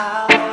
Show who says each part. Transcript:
Speaker 1: out.